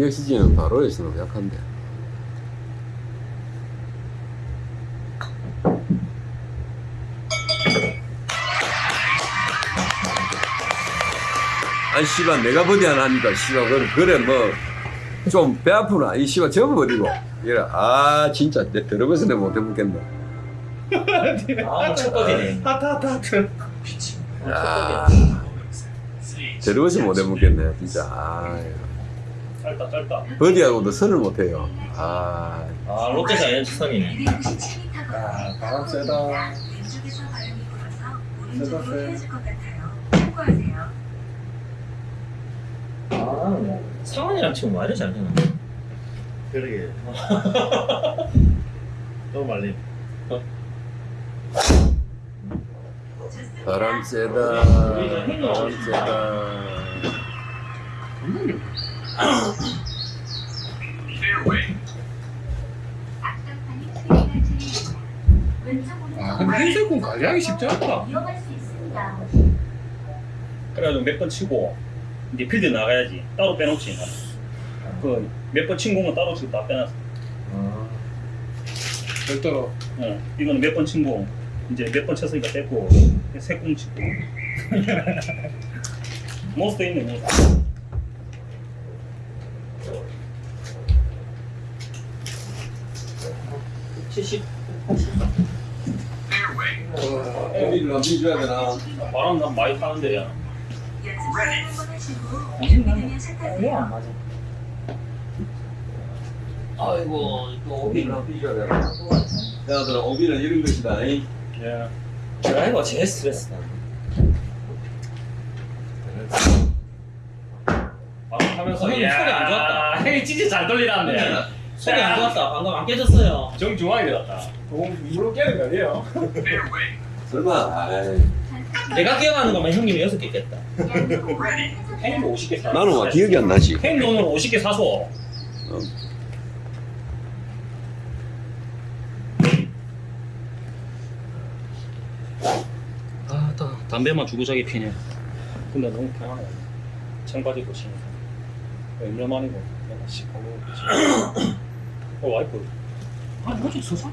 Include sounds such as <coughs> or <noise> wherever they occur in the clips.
PXG는 바로에서 너무 약한데. 아니 씨발 내가 버디 하나 하니까? 씨발 그래, 그래 뭐 좀 배 아프나? 이 씨발 접어버리고. 이래. 아 진짜. 내 들어가서 내가 못해 먹겠네 아, 첫 번이네. 하트 하트 하트 아. 들어가서 못해 먹겠네 진짜. 아 짧다 짧다. 버디하고 도 선을 못해요. 아. 아, 롯데 자이언츠 선이네. 아 바람 세다. 세다, 세. 참고하세요. 아, 상원이랑 지금 와 이래 잘 되나? 그러게. <laughs> 너무 말림 바람 세다. 바람 세다 아 근데 흰색은 관리하기 쉽지 않다. 그래가지고 몇 번 치고 이제 필드 나가야지 따로 빼놓지. 그몇 번 친 공은 따로 치고 다 빼놨어. 아, 별도로. 어, 이거는 몇 번 친 공. 이제 몇 번 쳤으니까 뺐고 새공 치고. <laughs> 몬스터 있네 몬스터 70. 애비를 안 비줘야 되나 바람 난 많이 타는데 야 타세요. 맞아. 아이고, 또 오비. 애비를 안 비줘야 되나 야 그럼 오비는 이런 것이다 이. 예. 드라이버 제일 스트레스다. 바람 타면서 소리 안 좋았다. <laughs> 형이 진짜 잘 돌리라는데 소리 안 좋았다. 방금 안 깨졌어요. 정중하게 들었다 물로 깨는 거 아니에요? 설마 아이. 내가 기억하는 것만 형님이 여섯 개 깼다. 형님 50개 사 나는 와 기억이 안 나지 형님 오늘 50개 사소 아, 다 담배만 주구장에 피네. 근데 너무 편하네. 청바지도 신고. 얼마 만이고, 내가 씻고, 어, 와이프. 아, 요즘 서산,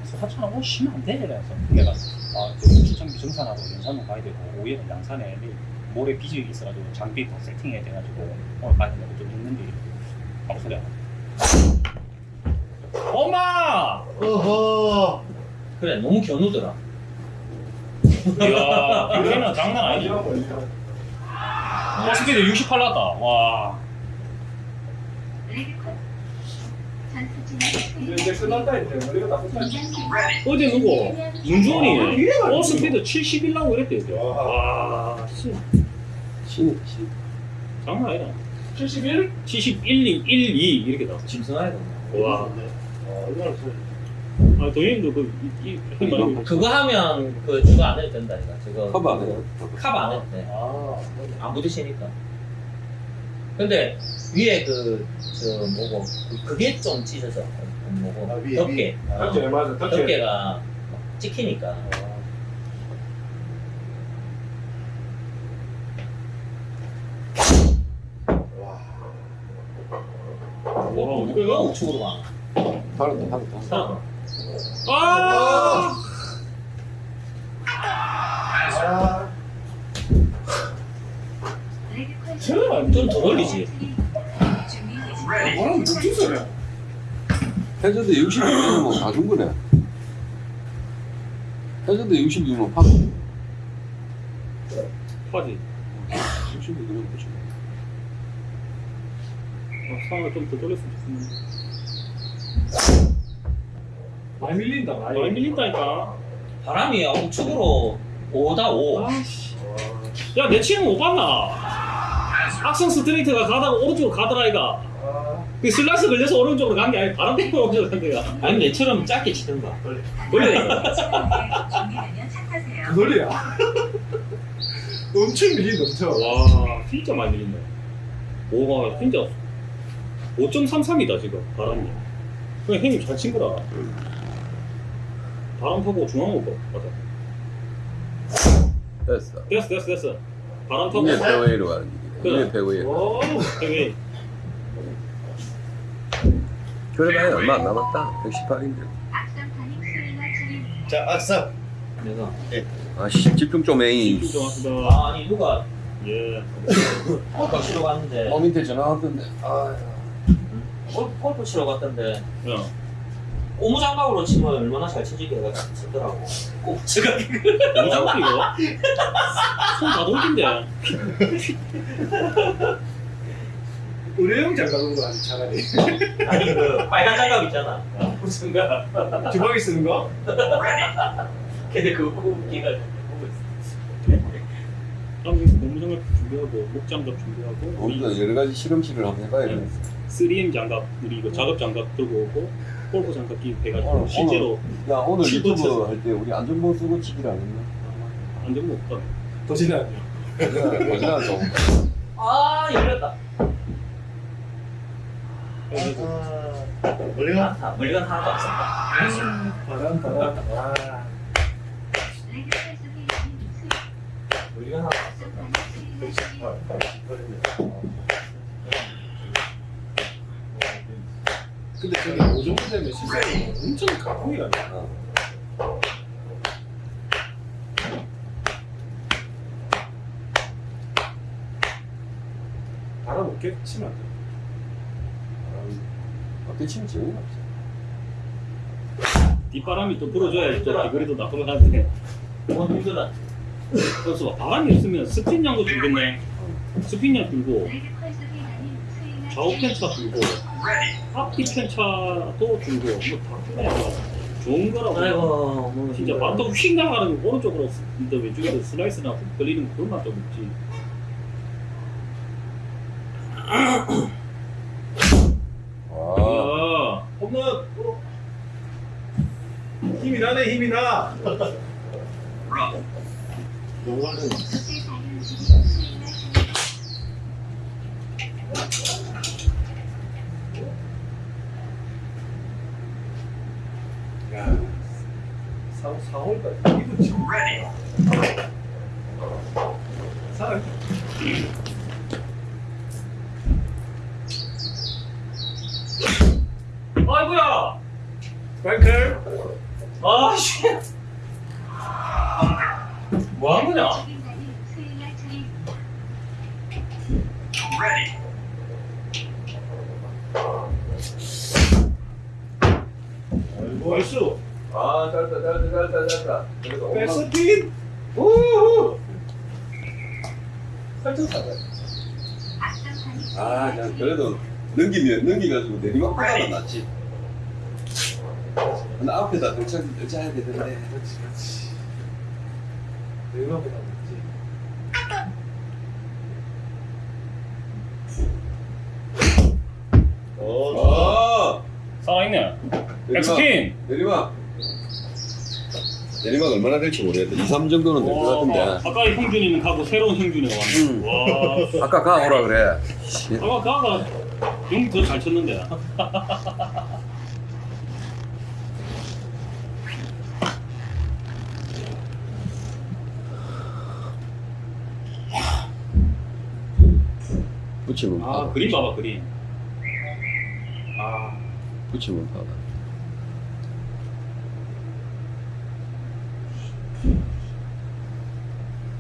옷 쉬면 안 돼. 그래서 내가, 아, 저 시청비 정산하고 연산동 가야 되고, 오후에는 양산에 모레 빚이 있어가지고 장비 다 세팅해야 돼가지고, 오늘 가야 된다고 좀 했는데, 아무 소리 안 하고. 엄마! 어허 그래, 너무 겨누더라. 이야, 이거는 장난 아니지. 버스피드 68 났다. 와. 레드컷. 전투 이제 이제 끝났다 이제 머리가 다 끝났다 어제 누구? 문주원이 버스피드 71 나고 이랬대. 이제. 와, 씨. 신, 신. 장난 아니다. 71? 71, 1, 2 이렇게 나왔어. 짐승아이다. 와. 어, 얼마나 소리 아, 도현이도 그, 이, 이, 이, 이, 그거 하면 그 저거 안 해도 된다. 이거. 저거 커버 안 해요 카바 안 해도 돼. 아 안 부딪히니까. 근데 위에 그 저 뭐고 그- 그게 좀 찢어져. 뭐고 아, 위에, 덮개. 위에. 어, 덕질 맞아 덕질 덮개가 막 찍히니까. 와 와, 이거 우측으로 가. 팔았다 팔았다 사. 아! 아, 레 저는 좀더 뭐라고 무슨 소리야 해저드 62면 다준 거네 해저드 62면 파 파지. 62면 그죠 아, 상황을 좀더 돌렸으면 좋겠는데. 많이 밀린다 많이 많이 밀린다니까. 바람이 우측으로 5다 5. 아씨. 야, 내 치는 못 봤나? 악성 스트레이트가 가다가 오른쪽으로 가더라, 이가. 아, 그 슬라이스 걸려서 오른쪽으로 간 게 아니라 바람 때문에 오른쪽으로 간 거야. 아니 내처럼 짧게 치든가. 원래. 그 소리야 엄청 밀린 넘쳐 와, 진짜 많이 밀린다. 오, 진짜 5.33이다, 지금, 바람이. 그냥 형님 잘 친 거라. 바람 타고 중앙으로 가. 맞아. 됐어 됐어, 됐어, 됐어. 바람 타고. 이게 페어웨이로 가는 길 이야 그래. 이게 페어웨이 오 여기. 그래 봐야 얼마 안 남았다 118인데 자, 악사. 내가 아씨 집중 좀 해 집중 좀 합시다. 아, 아니 누가 예. 골프 치러 갔는데 어 밑에 전화 왔던데 아 골, 골프 치러 갔던데 야. 고무장갑으로 치면 얼마나 잘 치지게 내가 치더라고 꼭 제가 너무 작다 이거. 손다 돌긴데. 의료용 장갑으로 아주 차라리. 아니 그 빨간 장갑 있잖아 무슨 가 주방에 쓰는 거? 근데 그거 웃기가 한국에서 고무장갑 준비하고 목장갑 준비하고 우리도 여러 가지 실험실을 한번 해봐야 돼 3M 장갑 우리 이거 작업 장갑 들고 오고 골프 장갑 끼고 해가지고 오늘, 실제로 야 오늘 유튜브. 할 때 우리 안전모 쓰고 치기를 안 했나? 안전모 없다. 거짓말 좀아 열렸다 멀리가? 아, 물건 하나도 없었다 바람, 바람. 와. 물건 하나도 없었다 근데 저기 되면 시간이 엄청 가공이 안 돼. 바람 없게 치면 안 돼. 어떻게 치면 재미가 없어 뒷바람이 또 불어줘야 또 비거리도 나쁘면 하는데 너무 힘들다 그래서 바람이 없으면 스핀량도 줄겠네. 스핀량 줄고 좌우 편차 줄고 앞뒤 편차도 줄고 뭐다 그냥 좋은 거라고. 아이고 뭐 진짜 반도 휙 나가는 거 오른쪽으로 근데 왼쪽에서 슬라이스나 걸리는 그런 맛도 없지. 아 야, 홈런! 어. 힘이 나네, 힘이 나! 영화는 야, 4, 4월까지 이거 지금 살아 아이고야 스파이클 아씨 뭐 하는 거냐 아이고 알수 아, 잘했다 잘했다 그래도 홈런 백스핀 우후 살짝 아 그냥 그래도 넘기면 넘기가지고 내리막보다는 낫지. 근데 앞에다 등짝 등짝해야 되는데 그렇지 그렇지. 어, 아! 살아있네. 내리막 백스핀. 내리막 내리막 얼마나 될지 모르겠다 2, 3 정도는 될 것 같은데 아까 형준이는 가고 새로운 형준이가 왔네. 음. 와. 아까 가 오라 그래 씨. 아까 가가 형이 더잘 쳤는데. 붙이면 아 그림 봐봐 그림. 아 붙이면 파다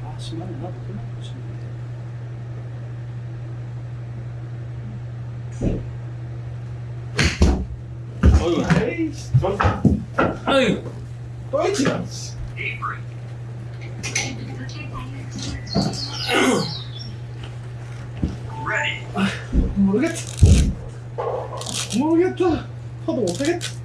아, 10만 원 나도 그만 보시면 어휴, 에이씨 좋다 아유, 또 있지? 모르겠다. 모르겠다. 하도 못하겠다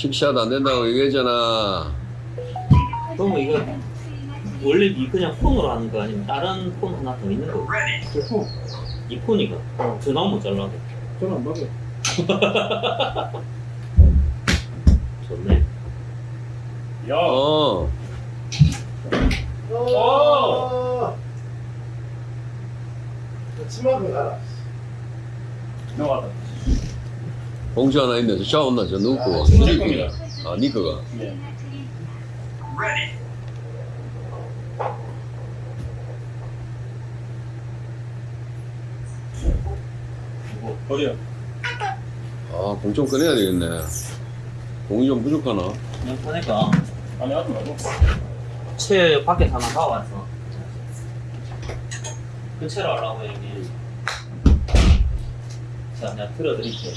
아, 칩샷 안 된다고 얘기했잖아. 그럼 이거 원래 이 그냥 폰으로 하는 거 아니면 다른 폰 하나 더 있는 거? 제품 이 폰이가. 전화 못 잘라도 전화 안 받아 <laughs> 좋네. 야, 어. 어. 치마그 가라. 나왔다. 봉지 하나 있네 저 온나 저 누구 거가 제 겁니다. 아 니 거가 네. 뭐 버려. 아, 공 좀 꺼내야 되겠네. 공이 좀 부족하나? 그냥 보니까 아니 하지 말고. 채 밖에 하나 사왔어. 그 채로 하려고 형님. 자, 내가 틀어드릴게.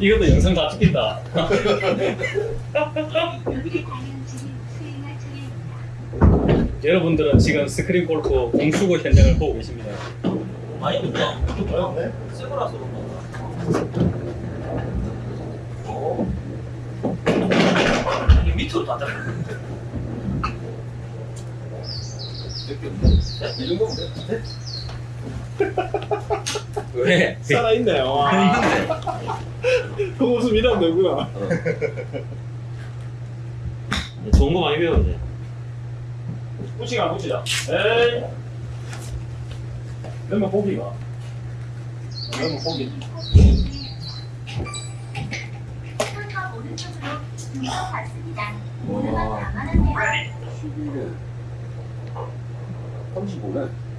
이것도 영상 다 찍힌다. 여러분들은 지금 스크린 골프 공수고 현장을 보고 계십니다. 많이 묻어. 새거라서 그런 건가? 오. 이게 밑으로 다 들어. 이 정도면 돼. 왜? 살아있네. 와. 그 웃음 이러면 되구나. 좋은 거 많이 배웠네. 붙이가 붙이자. 에이. 그러면 보기가. 그러면 감안하세요. 11에 35네.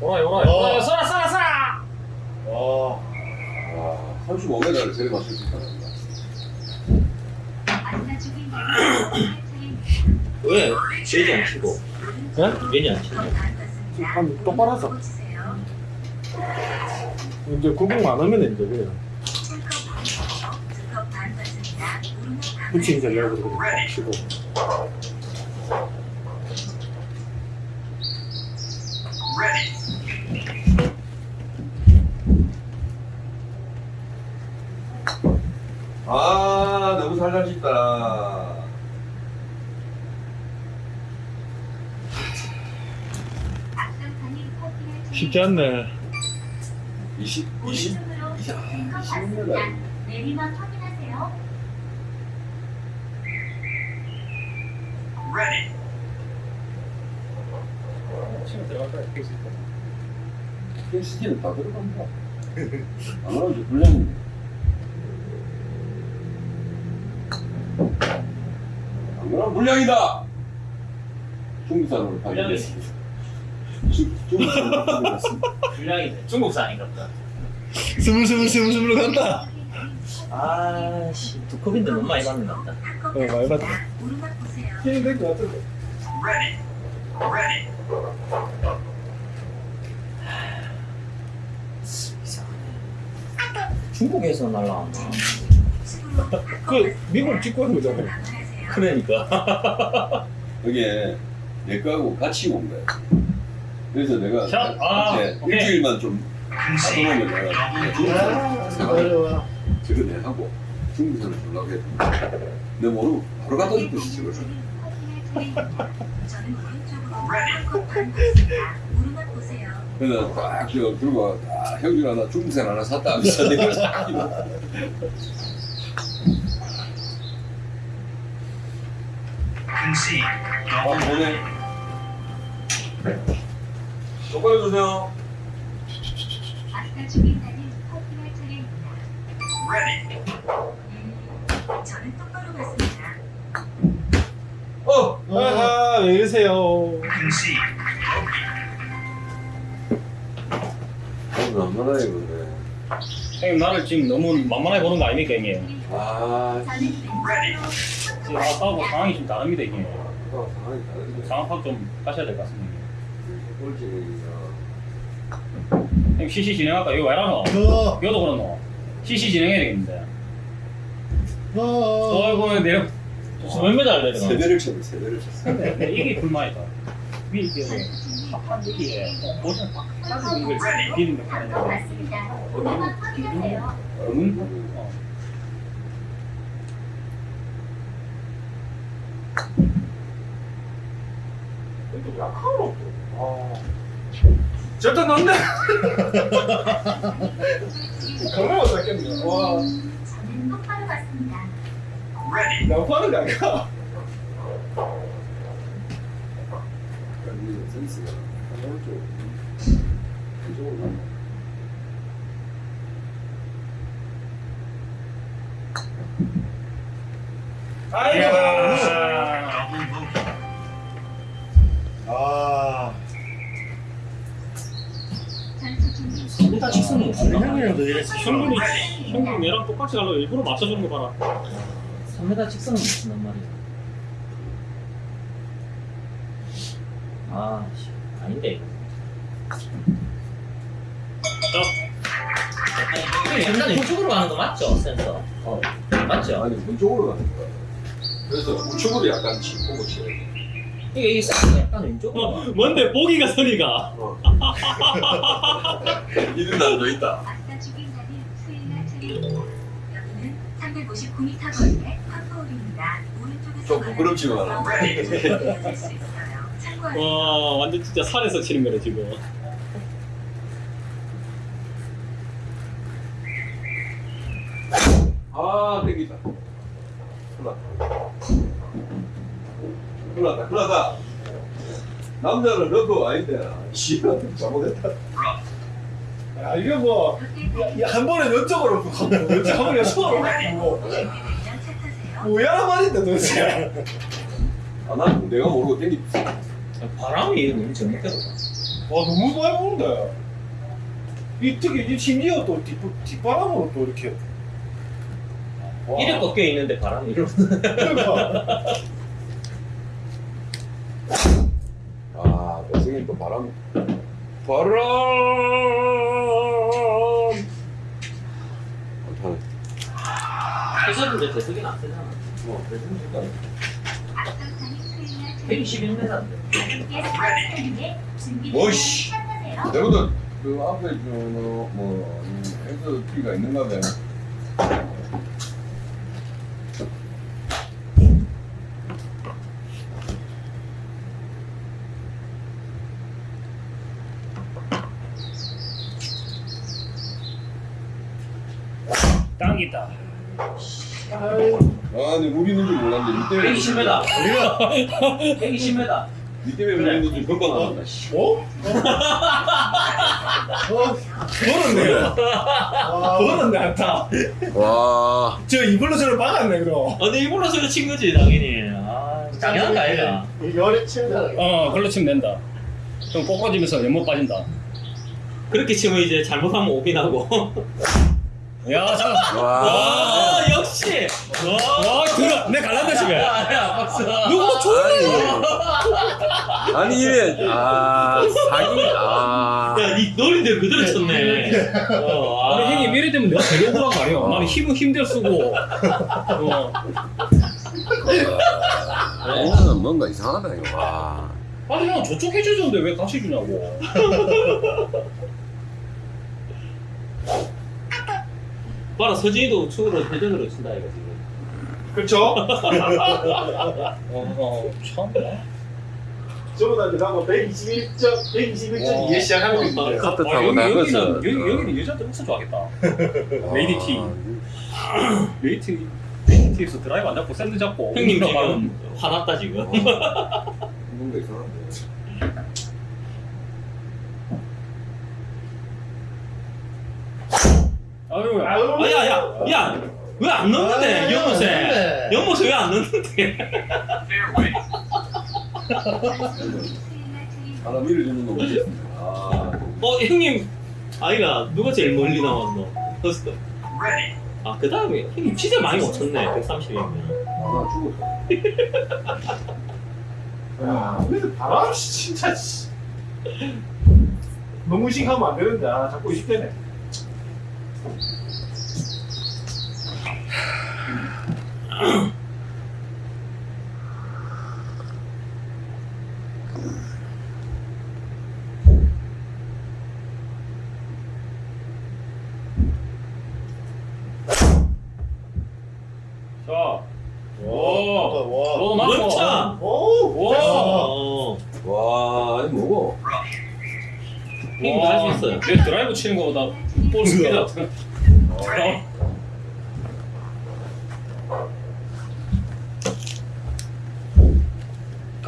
오라이 오라이. 어. 쏘라 쏘라 쏘라! 와. 와, 35m를 저리 맞출 수 차례입니다. 왜? 괜히 안 치고. 네? 괜히 안 치고. 한 똑바로 하자. 이제 구공 많으면 이제 그래요. 붙이기 감안하세요. 전략으로 그렇게 치고. 아, 너무. 앞선판이 커팅할 쉽지 않네. 20, 20. 오른쪽으로 이야, 두컵 20m. 받습니다. 내리막 확인하세요. 치면 들어갈 거야. 볼수 있다. 헬스지는 다 들어간다. 안 그러면 불량인데. 안 그러면 불량이다! 중국산으로 불량이 파괴됐습니다. 중국산으로 파괴됐습니다. 분량이 중국산인가 보다. 스물스물 스물스물 간다. 아씨 두 컵인데 너무 많이 받는 것 같다. 어, 많이 받다. 오르막 보세요. 힘이 될것 같은데. 중국에서 날라왔나? 그 미국 직구 하는 거잖아요. 감안하세요. 그러니까. <laughs> 그게 내 거하고 같이 온 거야. 그래서 내가 샷! 아, 이제 오케이. 일주일만 좀 가둬놓으면 내가. 저거 내 하고 주려고 했는데 내 모르고 바로 갖다 받습니다. 오르막 보세요. 그래서 딱 저, 들고 아, 형준 하나 중국산 하나 샀다 하면서 내가 싹 이거. 아, 보내. 똑바로 주세요. 아까 주민단은 커팅할 차례입니다. 음, 저는 똑바로 봤습니다. 어! 아하, 왜 이러세요. 오늘 얼마나 입었네. 형님 나를 지금 너무 만만하게 보는 거 아닙니까 형님? 아, 지금 아까하고 상황이 좀 다릅니다 형님. 이거 상황이 다르네. 상황 파악 좀 하셔야 될 것 같습니다. 형님 CC 진행할까? 이거 왜 라노? 어, 이것도 그렇노? CC 진행해야 되겠는데. 어. 어이구 내려. 몇 메달 내려가? 세대를 쳤네, 세대를 쳤어. 이게 불만이다. 위에 이게 한 여기에 보시면 딱 가지고 이걸 비비는 거 한컵 하는데. 받습니 확인하세요. 음? 어. 절대 넣네. 강남아 샀겠네. 와, 저는 똑바로 거 아니야? 센스가. 오른쪽. 이쪽으로 가네. 아, 전투 3m 직선은 없나? 형이랑도 이랬어. 형님이 형님 얘랑 똑같이 가려고 일부러 맞춰주는 거 봐라 3m 직선은 무슨 말이야? 아, 씨, 아닌데 이거. 아니, 일단 이쪽으로 가는 거 맞죠, 센서? 어, 맞죠? 아니 왼쪽으로 가는 거야. 그래서 우측으로 약간 짚고 돼. 이게 이 센서 약간 왼쪽으로. 어, 뭔데 보기가 선이가 이든 날도 있다. 아싸 죽인다는 수행할 차례입니다. 여기는 359m 거리의 팝포홀입니다. 오른쪽에서 좀 부끄럽지만. 이어질 수 있어요. 참고하세요. 와 완전 진짜 산에서 치는 거네 지금 아, 땡기다. 흘렀다, 흘렀다. 남자는 러브 아닌데, 씨가 잘못했다. 야, 이게 뭐, 한 번에 가고, 이쪽 한 번에 손으로. 뭐야 말인데 도대체. 아, 난 내가 모르고 땡겼어. 바람이 너무 정확해서. 와, 너무 많이 보는데. 이 특히 이 심지어 또 뒷, 뒷바람으로 또 이렇게. 와. 이래 꺾여 있는데 바람이 이러. 그러니까. 아, 배승이 또 바람. 바람! 어, 해설인데 대석이 안 세잖아. 뭐, 대석이 앞선상이 수행할 121m인데. 차례입니다. 뭐이씨. 차 타세요. 내보다 그 앞에 저, 뭐, 엑스 티가 있는가 봐. 땅이다 아니, 물이 있는 줄 몰랐는데, 니 때문에. 120m. 120m. <laughs> 니 때문에 있는 줄 알았다, 씨. 어? 어? 벌었네요. 벌었네, 안타. 와. 저 이걸로 저를 막았네, 그럼. 아, 근데 소리 친 거지, 당연히. 아, 당연한 거 아이가. 열에 치면 어 걸로 치면 된다 좀 꼬꾸라지면서 연못 빠진다 그렇게 치면 이제 잘못하면 오비 나고. <laughs> 야 잠깐 와. 와, 역시. 와, 와 들어 내 갈란다 지금 야, 야, 박수. 누가 아니, 아니, 이래. 아, 사기. 아. 야, 니 노린데 그대로 쳤네. 어, 아니 형님 이래 되면 내가 제일 억울한 거 아니야 어. 나는 힘은 힘들 쓰고 어. 이거는 뭔가 이상하다, 이거. 와. 아니 형 저쪽 해줘줬는데 왜 다시 주냐고 <laughs> 봐라, 서진이도 우측으로 회전으로 친다, 이거 지금. 그렇죠? <laughs> 어참 저보다 이제 나뭐 121점, 121점 이해 시작하는 게 있는데. 카트 아, 타고 여기, 나가서. 여기는, 여기, 여기는 여자들 없어 좋아하겠다 레이디 티 <laughs> 레이티 레이티에서 드라이브 안 잡고 샌드 잡고 형님 지금 화났다, 지금. 뭔가 이상한데. <laughs> 아유 아, 야, 야, 야! 왜 안 넣는데, 연못에? 연못에 왜 안 넣는데? 하나 밀어주는 거 보겠습니다. 아. 어, 형님. 아이가, 누가 제일 멀리 나왔노? 허스터. 아, 그 다음에, 형님 진짜 많이 못 쳤네, 130이면. 하나 죽었다. 야, 근데 바람 씨, 진짜 씨. 너무 의식하면 안 되는데, 아, 자꾸 의식되네. Mm-hmm.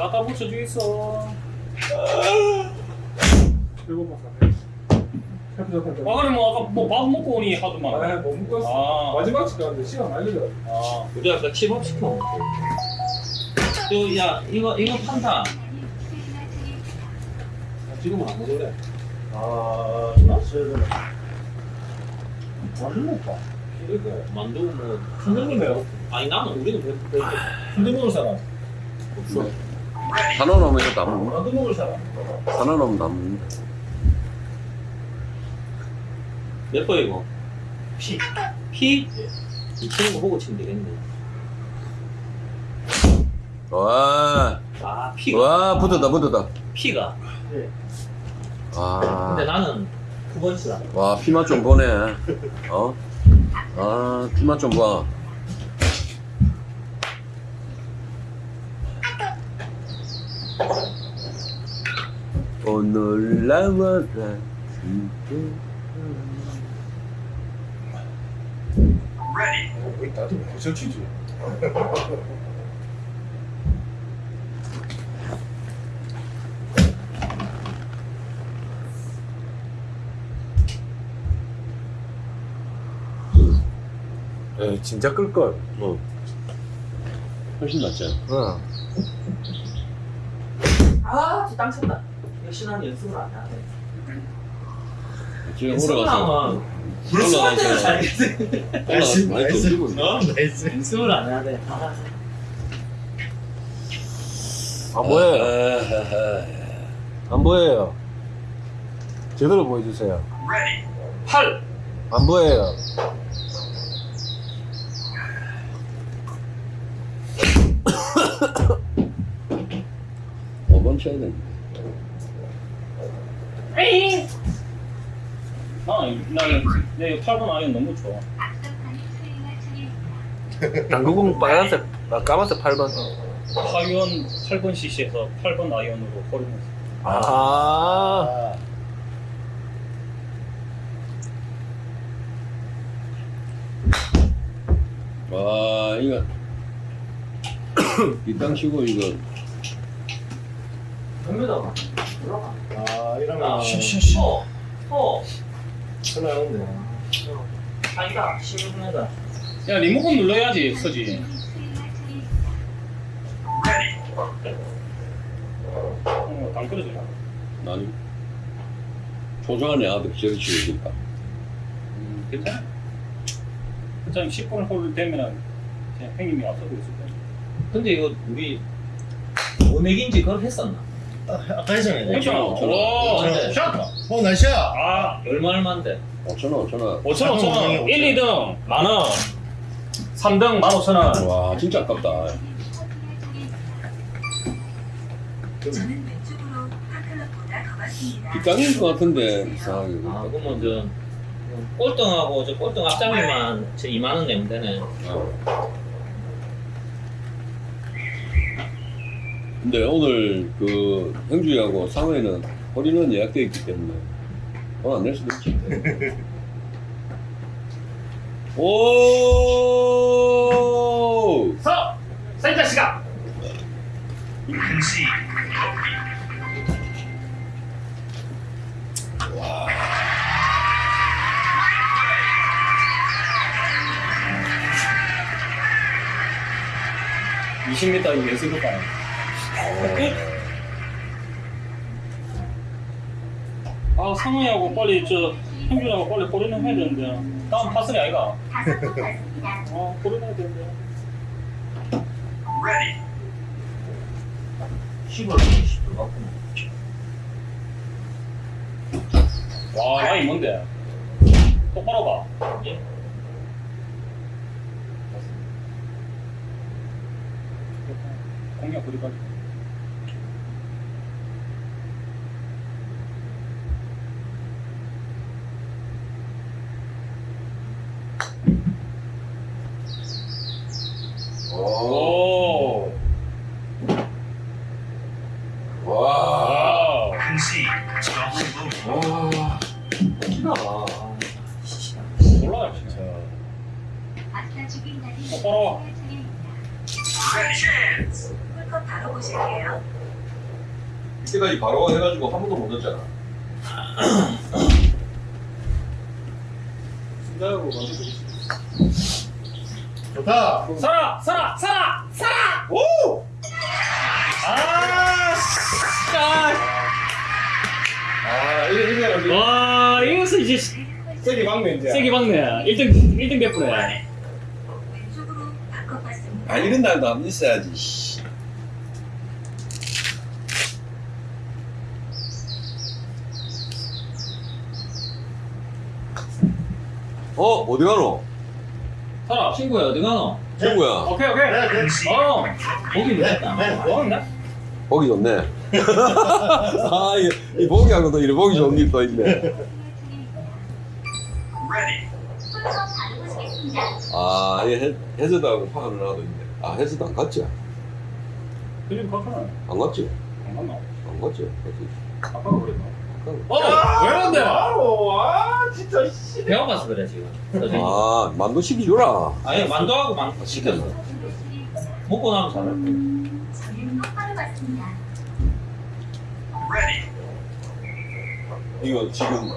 까다 붙여주겠어 일곱 번 가네. 아 그래 뭐 아까 뭐 밥 먹고 오니 하더만. 아, 못 먹었어. 아, 마지막 집 가는데 시간 많이 걸려. 아, 우리 아까 칩업 시켜. 또, 야, 이거, 이거 판다. 지금은 안 먹을래. 아, 되나? 완전 못봐. 이렇게. 만두 뭐. 선생님이요? 아니, 나는 우리는 먹을 사람. 없어. 하나 넣으면 이거 다 먹는다. 만두 먹을 사람. 하나 넣으면 다 먹는다. 몇 번이고? 피. 피? 이 치는 거 보고 치면 되겠네. 와, 아, 피가. 와, 붙었다, 붙었다. 피가. 아, 근데 나는 9번 치다. 와, 피맛 좀 보네. 어? 아, 피맛 좀 봐. 오늘 나와라. 치지. 에 진짜 끌 걸. 뭐, 훨씬 낫지. 응. 아, 저땅 쳤다. 역시 난 연습을 안 하네. 지금 연습을 올라가서. 하면 연습할 때는 잘겠지. 많이 던지고 있네. 어? 연습을 안 해야 돼. 아, 아 뭐예요? 아하하. 안 보여요. 제대로 보여주세요. 8! 안 보여요. 쳐야 되는데. 아, 나는 내 8번 아이언 너무 좋아. <laughs> 당구공 빨간색, 아, 까만색 8번. 아이언 8번 CC에서 8번 아이언으로 버디하면서. 아. 와, 이거. <coughs> 이땅 치고 이거. 올라가. 아, 이러면- 쉬쉬쉬. 어, 어. 전화 오네. 아니다, 16m. 야, 리모컨 눌러야지, 서지. 어, 안 끌어져. 아니. 조조한 애 아들 저리 치고 있다. 음, 괜찮아. 괜찮아, 10번 홀 되면은 그냥 형님이 앞서고 있을 거야. 근데 이거 우리 오넥인지 그걸 했었나? 아까 했잖아요. 괜찮아. 오천 원, 오, 오천 원. 샷! 어, 날씨야. 아, 얼마 얼마인데? 5천원, 5천원. 5천 원, 5천 원. 오천 1, 2등 만 원. 3등 만 5천 원. 와, 진짜 아깝다. 뒷땅인 것 같은데, 이상하게. 아, 그러면 저 꼴등하고 저 꼴등 앞장이만 저 2만 원 내면 되네. 어. 근데 오늘 그 형주이하고 상호에는 허리는 예약되어 있기 때문에 돈안낼 수도 있지. <laughs> 오! 서! 센터 시간! 와. 20m 예술로 가요. 아, 상우하고 빨리 저 형준하고 빨리 고르는 해야 되는데 다음 파슬이 아이가? 다섯 번 갔습니다. 어, 고르는 해야 되는데 10월 20도 같구나. 와, 라인 뭔데? 똑바로 봐. 예? 공략 그리까지. 오. 이때까지 바로 해가지고 한 번도 못 넣었잖아. 아이고 만들어주겠습니다. 좋다. 살아 살아 살아 살아. 오! 아, 씨. 아, 이게 이게 와 이것은 이제 세게 막네 이제. 세게 박네. 1등 1등 됐구네. 왼쪽으로 바꿔봤습니다. 아 이런 날도 안 있어야지 씨. 어 어디 가노? 살아 친구야 어디 가노? 친구야 오케이 오케이. 네, 네. 어 보기 좋겠다. 네, 네. 뭐 한다? 보기 좋네 <laughs> 아 이 이 보기하고도 이래 보기 좋은 게 또 있네 보시겠습니다. 아이 해저드하고 파는 하나도 있네 아 해저드 안 갔지? 요즘 바꿔놔. 안 갔지? 안 갔나? 안 갔지? 갔지? 아빠가 그랬나? 안 어, 왜 그런데? 바로 아 진짜 씨. 배워봐서 그래 지금. 갔- 아 만두 시키줘라 아니 만두하고 만 시켰어. 먹고 나면 잘할 거야. 저는 똑바로 봤습니다. 이거 지금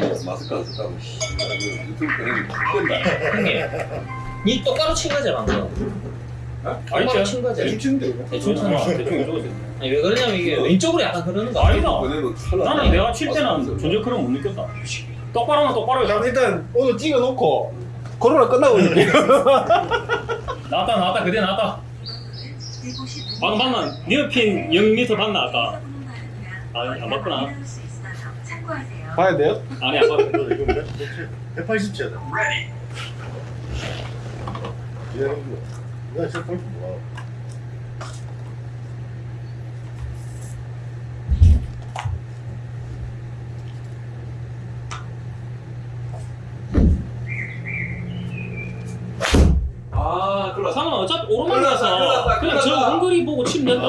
명 있으면 마스크 안 썼다고 씨 이거 유튜브 꺼내면 죽겠다 형님, 니 똑바로 친 거지 방금. 똑바로 알죠? 친 거지. 대충인데 이거. 대충 쳤나? 대충 이러고 아니 왜 그러냐면 이게 왼쪽으로 약간 흐르는 거 아니다. 나는 내가 칠 때는 존재 그런 못 느꼈다. 똑바로는 똑바로 자, 일단 오늘 찍어놓고 코로나 끝나고 이렇게. <laughs> 나왔다 나왔다 그대 나왔다. 방금 봤나? 니어핀 0m 봤나 아까? 아니, 안 봤구나. 봐야 돼요? 아니 아까 180째. <laughs> 내가 진짜 골프 좋아. 아 어차피 오르막이라서 그냥 저. 엉거리 보고 치면 된다.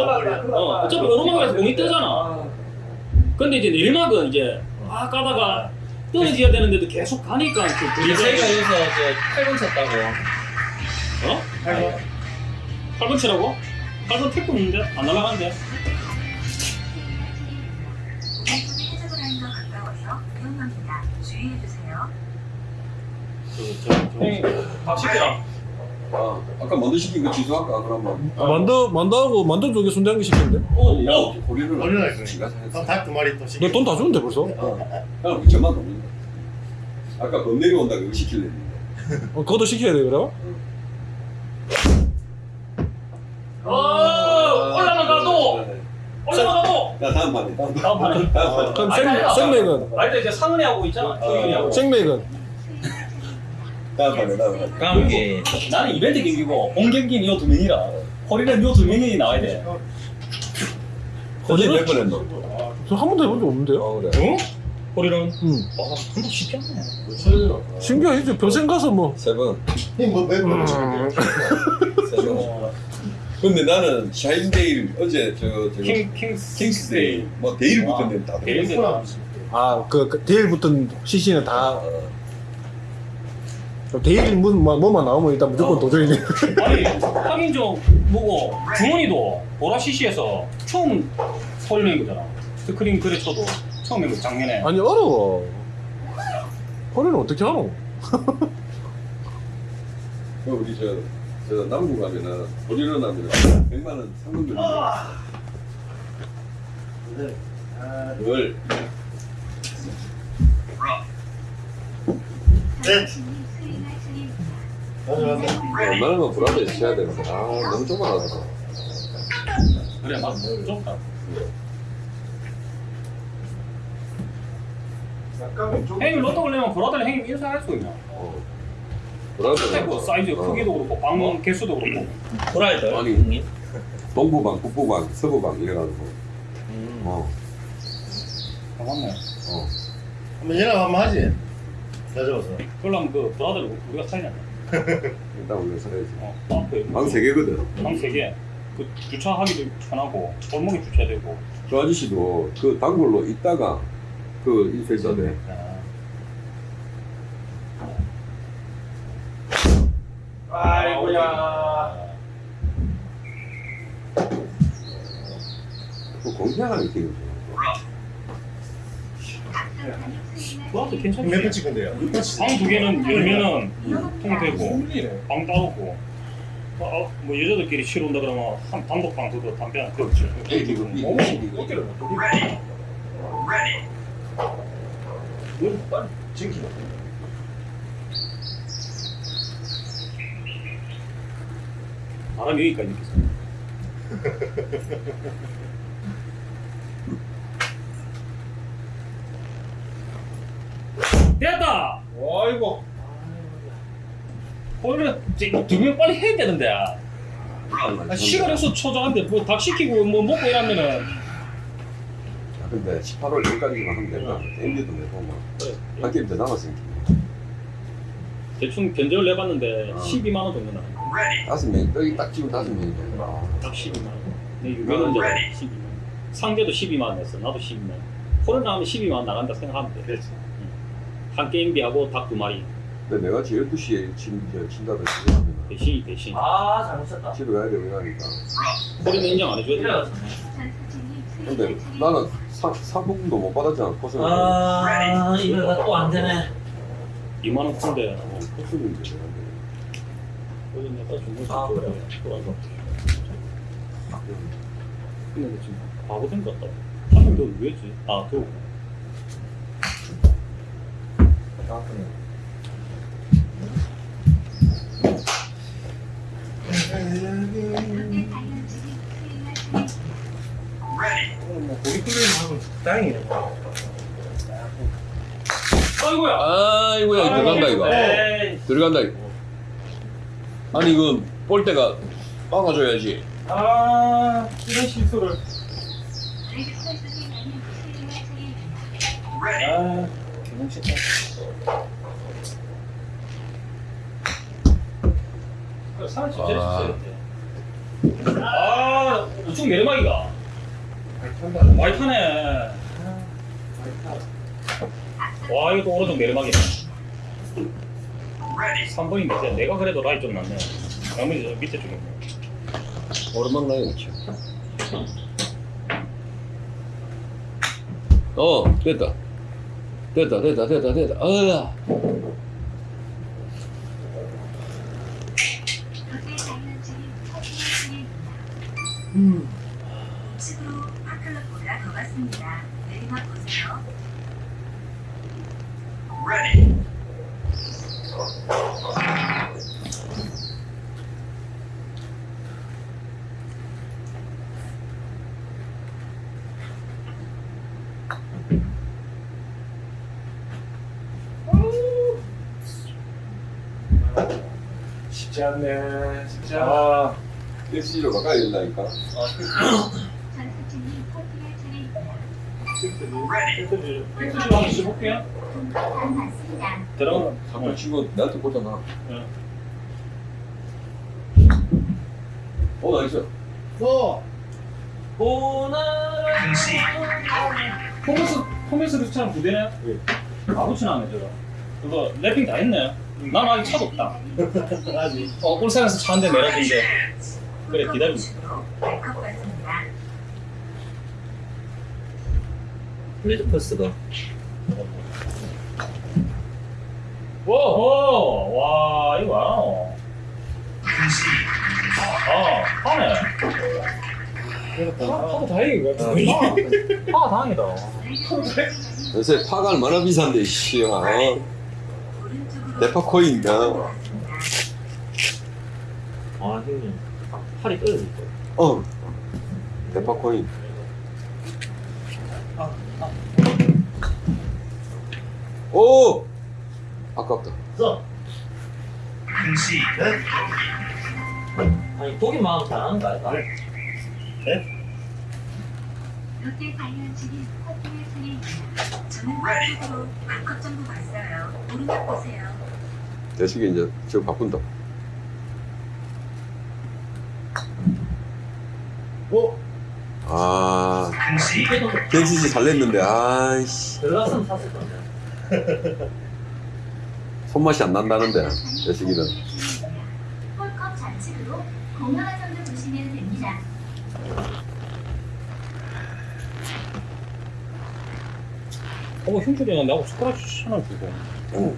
어, 어차피 오르막이라서 공이 뜨잖아. 근데 이제 내리막은 이제 아 까다가 떨어져야 되는데도 계속 가니까 그 그게 저희가 여기서 저 8번 쳤다고. 어? 아이 고. 8번 치라고? 8번 택도 없는데? 안 날아가는데? 밥 시켜라. 아, 아까 만두 시킨 거 취소할까 그러면 만두 만두하고 만두 쪽에 순대 한 개 시켰는데? 오! 야 오! 고리를 얼마나? 지가 닭두 마리 또 시켜. 너돈다 주는데 벌써? 그럼 저만 없는다 아까 범 내려온다 그거 시킬래 어, 그것도 시켜야 돼 그래? 오! 올라가도! 올라가도! 나 다음 판에 다음. 다음 판에 그럼 아니, 생, 아니, 생맥은? 아니 이제 상은이 하고 있잖아. 하고. 생맥은? 다음 판에 다음 감기. 나는 이벤트 경기고 본 경기는 요두 명이라. 허리는 요두 명이 나와야 돼. 어제 몇번 했노? 저한 번도 해본 적 없는데요? 어 그래 응? 허리는 응 와, 한번 쉽게 하네. 신기하지 병생 가서 뭐 세번 뭐몇 번? 음, 세번 근데 나는 샤인데일 어제 저 저거 킹킹 킹스데이 뭐 데일 붙었는데 다 데일. 들어갔어. 아, 그, 그 데일 붙은 CC는 다 어. 데일 뭐, 뭐, 뭐만 나오면 일단 무조건 어. 도전이네 <laughs> 아니 좀 뭐고 주원이도 보라 CC에서 처음 낸 거잖아. 스크린 그래 쳐도 처음 낸거 작년에. 아니 어려워 허리는 어떻게 하노? 그 우리 저, 저 남구 가면은 고리로 나면 100만 원 상금 들고 늘 네. 얼마나 불안해 쳐야 되는데 아 너무 좁아서 그래 막 좀. 형님 로또 걸리면 보라들 형님 인사할 수 있냐? 어. 뭐 사이즈 어. 크기도 그렇고 방 개수도 그렇고. 보라이들. 아니. 형님. 동부방, 북부방, 서부방 이래가지고 어, 아, 맞네. 어. 한번 연락 한번 하지. 가져와서. 그러려면 그 보라들 우리가 차이냐? <laughs> 일단 우리가 살아야지 어, 앞에 방 3개거든 방 세 개. 그 주차하기도 편하고 골목에 주차해야 되고. 저 아저씨도 그 단골로 있다가 그 인쇄해야 아이고야. 그 좋아 각도 그것도 괜찮지. 몇번 찍은데요? 방두 개는 열면은 통되고. 방 따로고 어, 뭐 여자들끼리 쉬러 온다 그러면 한 단독방 그거 담배 안 피워. 그렇죠. 어깨를 못 돌리고. 뭘빨리 챙기라. 바람이 여기까지 서 <laughs> 됐다! 아이고. 원래 두명 빨리 해야 되는데 아, 시간에서 초조한데 뭐닭 시키고 뭐 먹고 이러면은 아, 근데 18월 여기까지만 하면 된다. 엔디도 내고 뭐. 한 게임 더 남았으니까. 대충 견적을 내봤는데 어. 12만 원 정도 나요 다섯 명, 여기 딱 지금 다섯 명이네. 아, 딱 12만. 원내 유명원자가 12만. 원 상대도 12만 원 냈어 나도 12만. 원 코로나 하면 12만 원 나간다 생각하면 돼. 그렇지. 한 게임비하고 닭 두 마리. 근데 내가 지금 12시에 친, 저, 친다고 생각하면 대신이 대신. 아 잘못했다. 집에 가야 되고 이러니까. 코리는 인정 안 해줘야 돼. 근데 나는 사, 상품도 못 받았잖아. 코스는. 아 이거 또안 되네. 2만 원 푼데 어, 코스는 이제. 아, 줬어 그래? 돌아서 근데 지금 바보 된것 같다 한명 더 왜지? 아 그거 뭐 고기 끓이는 하면 다행이네. 아이고야 아이고야, 들어간다, 이거. 들어간다, 이거. 아니, 이거 볼 때가 막아줘야지. 아 이런 실수를. 아 개봉 싫다 사람 진짜 아. 있어야 아 우측 내리막이가 많이 타네. 와 이거 또 오른쪽 내리막이네 3번인데 진짜 내가 그래도 라이 좀 낫네 나머지 저 밑에 쪽에 있네 오르막 나이 그렇지. 어, 됐다. 됐다, 됐다, 됐다, 됐다. 어야. 우측으로 파클럽보다 더 갔습니다. 내리막 보세요. 쉽지 않네. 쉽지 않아. 아 택시로 가까이 된다니까. 전수진이 포기할 차례입니다. 팩트리 한번 씹어볼게요 안 맞습니다. 들어가 치고 나한테 꽂잖아. 응. 어, 나이스. 너 보나라 포메스 포메스 루스처럼 부대네 아무렇지나 않네 저거 그거 랩핑 다 했네 난 아직 차도 없다 <laughs> 아직. 어 울산에서 차 한 대 내려준대 그래 기다리고 있어 발컵 같습니다. 플레이트 퍼스가 오호 와 이거 알아 아 하네 파- 파도 다행이고 파 다행이다 요새 파가 얼마나 비싼데, 씨. 어? 오른쪽으로 대파 코인이다. 아 형님 팔이 떨어질 거야 어. 대파 코인. 오! 아깝다. 써 아니 보기만 하면 잘하는 거 아닐까? 롯데 다이언츠는 포기할 차례입니다. 저는 반컵 정도 갔어요. 오른쪽 보세요. 대식이 이제 저 바꾼다. 어? 아, 이때도 갱신씨 잘냈는데, 아이씨. 들어갔으면 샀을 건데 <laughs> 손맛이 안 난다는데, 대식이는. 홀컵 좌측으로 공평한 선도 보시면 됩니다. 어 형준이가 나하고 숟가락 하나 주고 어